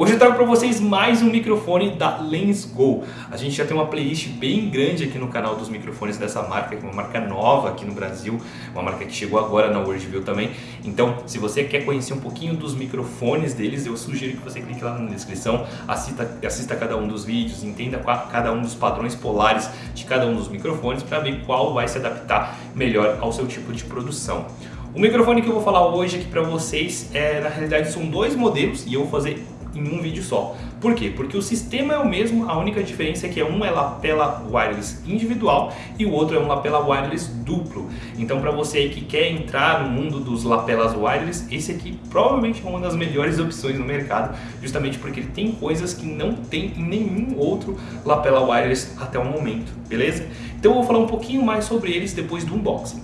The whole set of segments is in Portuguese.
Hoje eu trago para vocês mais um microfone da Lensgo. A gente já tem uma playlist bem grande aqui no canal dos microfones dessa marca, que é uma marca nova aqui no Brasil, uma marca que chegou agora na Worldview também. Então, se você quer conhecer um pouquinho dos microfones deles, eu sugiro que você clique lá na descrição, assista, assista cada um dos vídeos, entenda cada um dos padrões polares de cada um dos microfones para ver qual vai se adaptar melhor ao seu tipo de produção. O microfone que eu vou falar hoje aqui para vocês, é, na realidade são dois modelos e eu vou fazer em um vídeo só. Por quê? Porque o sistema é o mesmo, a única diferença é que um é lapela wireless individual e o outro é um lapela wireless duplo. Então para você que quer entrar no mundo dos lapelas wireless, esse aqui provavelmente é uma das melhores opções no mercado, justamente porque ele tem coisas que não tem em nenhum outro lapela wireless até o momento, beleza? Então eu vou falar um pouquinho mais sobre eles depois do unboxing.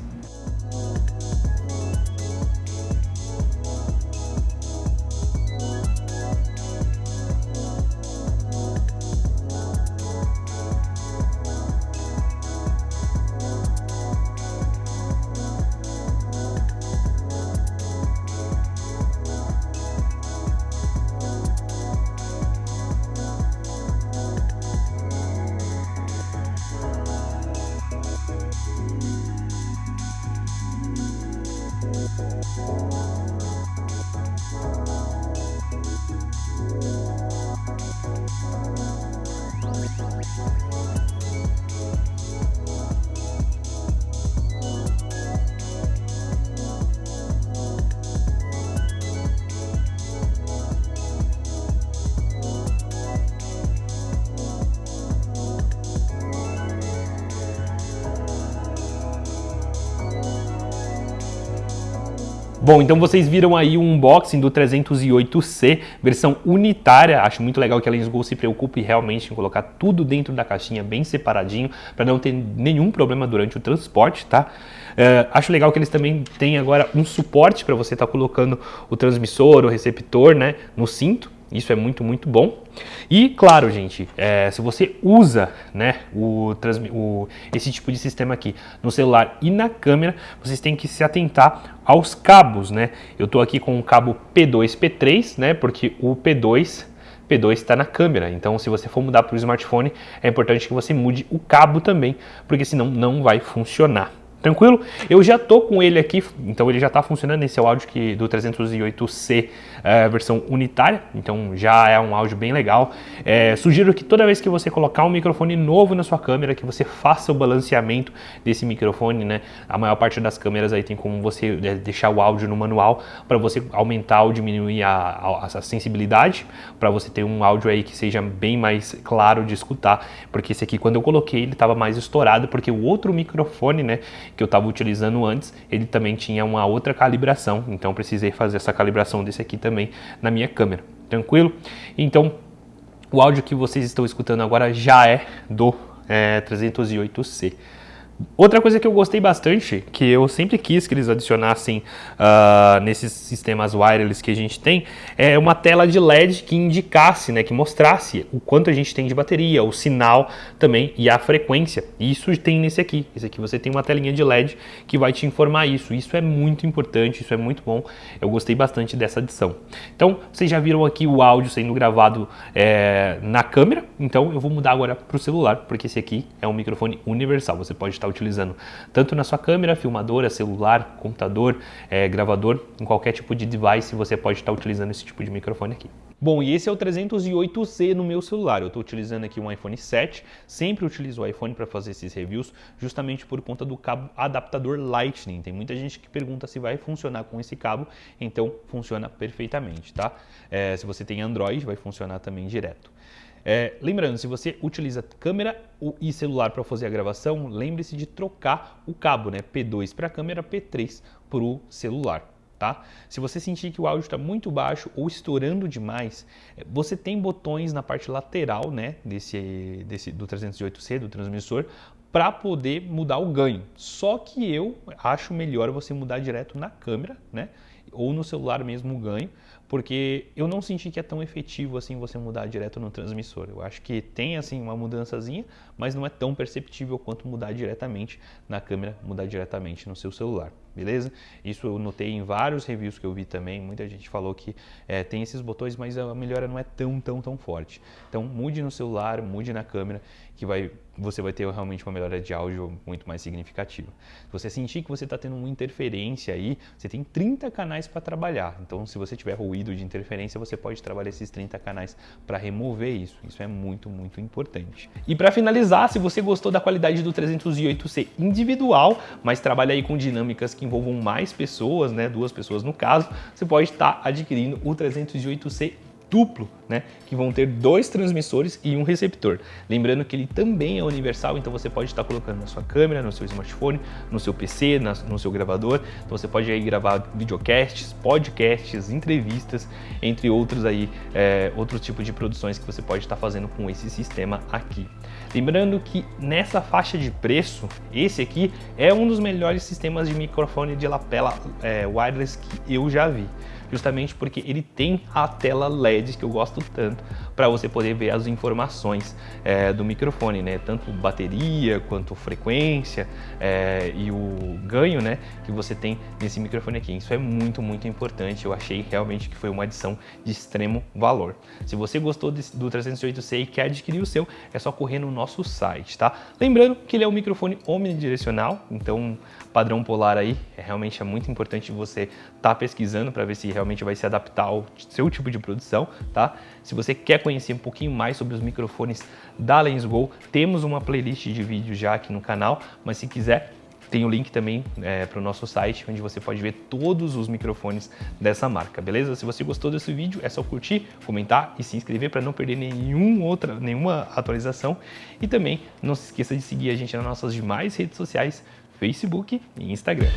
Bom, então vocês viram aí o unboxing do 308C, versão unitária. Acho muito legal que a Lensgo se preocupe realmente em colocar tudo dentro da caixinha bem separadinho, para não ter nenhum problema durante o transporte, tá? Uh, acho legal que eles também têm agora um suporte para você estar tá colocando o transmissor, o receptor, né, no cinto. Isso é muito, muito bom. E, claro, gente, é, se você usa né, o, o, esse tipo de sistema aqui no celular e na câmera, vocês têm que se atentar aos cabos, né? Eu estou aqui com o cabo P2, P3, né? Porque o P2 P2 está na câmera. Então, se você for mudar para o smartphone, é importante que você mude o cabo também, porque senão não vai funcionar. Tranquilo? Eu já tô com ele aqui, então ele já está funcionando. Esse é o áudio que, do 308C é, versão unitária, então já é um áudio bem legal. É, sugiro que toda vez que você colocar um microfone novo na sua câmera, que você faça o balanceamento desse microfone, né? A maior parte das câmeras aí tem como você é, deixar o áudio no manual para você aumentar ou diminuir a, a, a sensibilidade, para você ter um áudio aí que seja bem mais claro de escutar, porque esse aqui quando eu coloquei ele estava mais estourado, porque o outro microfone, né? Que eu estava utilizando antes, ele também tinha uma outra calibração, então precisei fazer essa calibração desse aqui também na minha câmera, tranquilo? Então, o áudio que vocês estão escutando agora já é do é, 308C. Outra coisa que eu gostei bastante, que eu sempre quis que eles adicionassem uh, nesses sistemas wireless que a gente tem, é uma tela de LED que indicasse, né, que mostrasse o quanto a gente tem de bateria, o sinal também e a frequência. Isso tem nesse aqui. Esse aqui você tem uma telinha de LED que vai te informar isso. Isso é muito importante, isso é muito bom. Eu gostei bastante dessa adição. Então, vocês já viram aqui o áudio sendo gravado é, na câmera, então eu vou mudar agora para o celular, porque esse aqui é um microfone universal. Você pode estar está utilizando, tanto na sua câmera, filmadora, celular, computador, é, gravador, em qualquer tipo de device você pode estar utilizando esse tipo de microfone aqui. Bom, e esse é o 308C no meu celular. Eu estou utilizando aqui um iPhone 7. Sempre utilizo o iPhone para fazer esses reviews, justamente por conta do cabo adaptador Lightning. Tem muita gente que pergunta se vai funcionar com esse cabo, então funciona perfeitamente, tá? É, se você tem Android, vai funcionar também direto. É, lembrando, se você utiliza câmera e celular para fazer a gravação, lembre-se de trocar o cabo, né? P2 para a câmera, P3 para o celular. Tá? Se você sentir que o áudio está muito baixo ou estourando demais, é, você tem botões na parte lateral né, desse, desse, do 308C, do transmissor, para poder mudar o ganho. Só que eu acho melhor você mudar direto na câmera, né? Ou no celular mesmo o ganho, porque eu não senti que é tão efetivo assim você mudar direto no transmissor. Eu acho que tem assim uma mudançazinha, mas não é tão perceptível quanto mudar diretamente na câmera, mudar diretamente no seu celular. beleza? Isso eu notei em vários reviews que eu vi também, muita gente falou que é, tem esses botões, mas a melhora não é tão, tão, tão forte. Então mude no celular, mude na câmera, que vai, você vai ter realmente uma melhora de áudio muito mais significativa. Se você sentir que você está tendo uma interferência aí, você tem 30 canais para trabalhar. Então se você tiver ruído de interferência, você pode trabalhar esses 30 canais para remover isso. Isso é muito, muito importante. E para finalizar, se você gostou da qualidade do 308C individual, mas trabalha aí com dinâmicas que envolvam mais pessoas, né, duas pessoas no caso, você pode estar adquirindo o 308C duplo, né, que vão ter dois transmissores e um receptor. Lembrando que ele também é universal, então você pode estar colocando na sua câmera, no seu smartphone, no seu PC, na, no seu gravador. Então você pode aí gravar videocasts, podcasts, entrevistas, entre outros aí, é, outros tipos de produções que você pode estar fazendo com esse sistema aqui. Lembrando que nessa faixa de preço, esse aqui é um dos melhores sistemas de microfone de lapela é, wireless que eu já vi justamente porque ele tem a tela LED que eu gosto tanto para você poder ver as informações é, do microfone, né? Tanto bateria quanto frequência é, e o ganho, né? Que você tem nesse microfone aqui. Isso é muito, muito importante. Eu achei realmente que foi uma adição de extremo valor. Se você gostou desse, do 308C e quer adquirir o seu, é só correr no nosso site, tá? Lembrando que ele é um microfone omnidirecional, então padrão polar aí, é realmente é muito importante você estar tá pesquisando para ver se realmente vai se adaptar ao seu tipo de produção, tá? Se você quer conhecer um pouquinho mais sobre os microfones da Lensgo, temos uma playlist de vídeos já aqui no canal, mas se quiser tem o link também é, para o nosso site, onde você pode ver todos os microfones dessa marca, beleza? Se você gostou desse vídeo, é só curtir, comentar e se inscrever para não perder nenhum outra, nenhuma atualização. E também não se esqueça de seguir a gente nas nossas demais redes sociais, Facebook e Instagram.